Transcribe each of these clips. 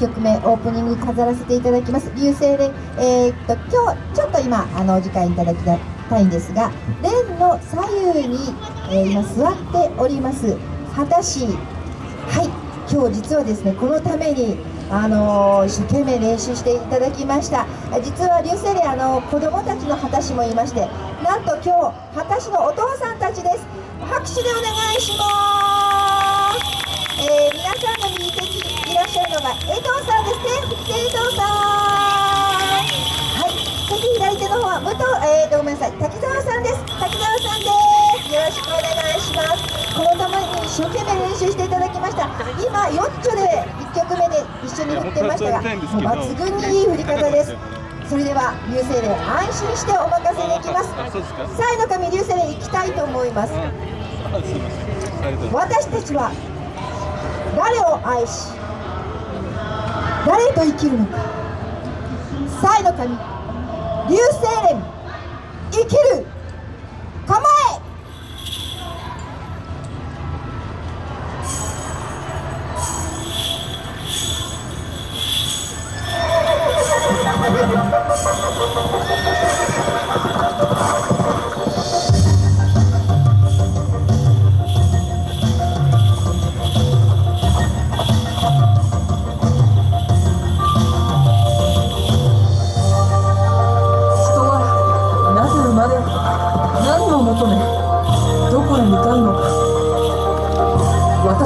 曲目オープニング飾らせていただきます。流星連えー、っと今日ちょっと今あのお時間いただきたいんですが蓮の左右に、えー、今座っております畑氏はい。今日実はですねこのためにあの一生懸命練習していただきました。実は流星連あの子供たちの畑氏もいましてなんと今日畑氏のお父さんたちです。拍手でお願いしますえー、皆さんの右手にいらっしゃるのが江藤さんですね江藤さんはいそして左手の方は武藤、えー、ごめんなさい。滝沢さんです滝沢さんです。よろしくお願いします。このために一生懸命練習していただきました。今ヨッチョで1曲目で一緒に振ってましたが抜群にいい振り方ですそれでは流星で安心してお任せできます。サイの神流星で行きたいと思います。私たちは誰を愛し誰と生きるのか。才の神流星連生きる。構え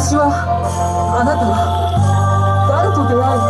私はあなたは誰と出会い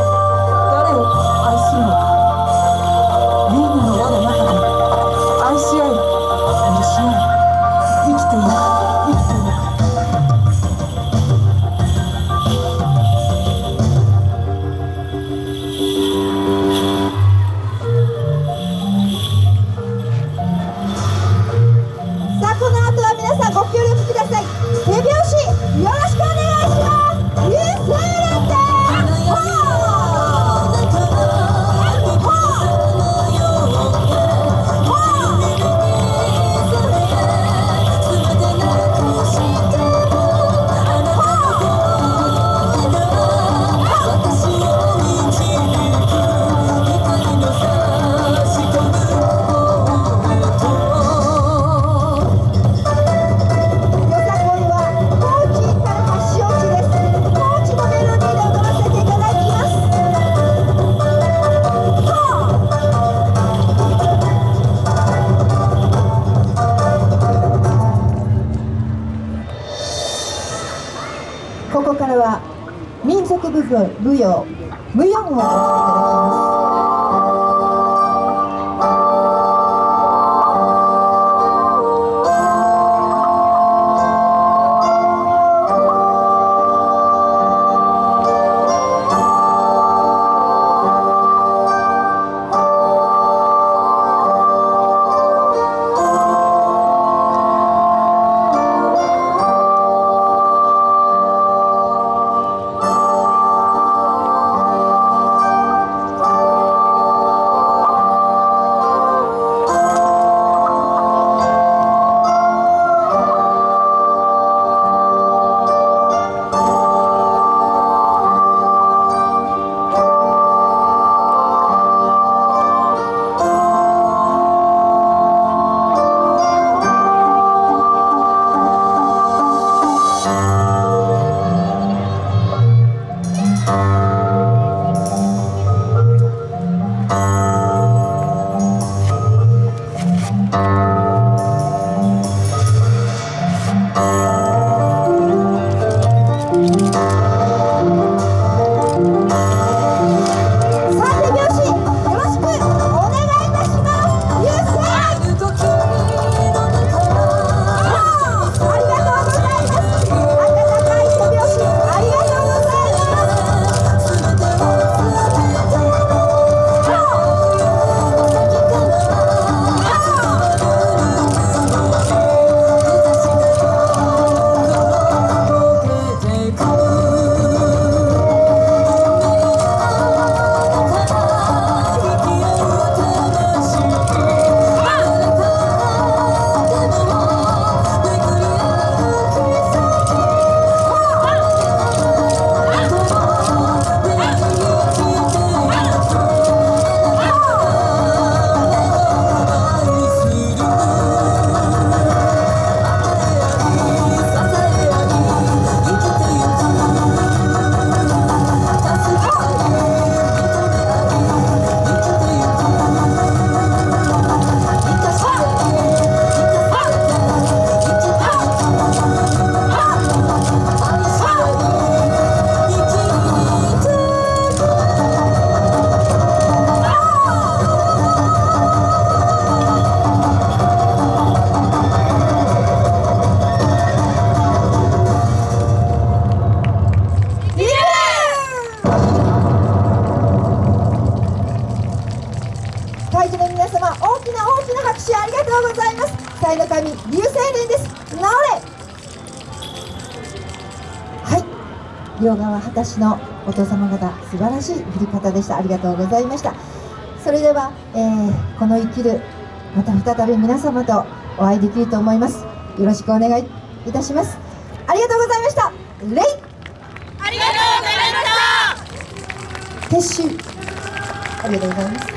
は民族部分舞踊舞踊をお聴きいただきます。両側果たしのお父様方素晴らしい振り方でした。ありがとうございました。それでは、えーこの生きるまた再び皆様とお会いできると思います。よろしくお願いいたします。ありがとうございました。レイ。ありがとうございました。撤収。ありがとうございます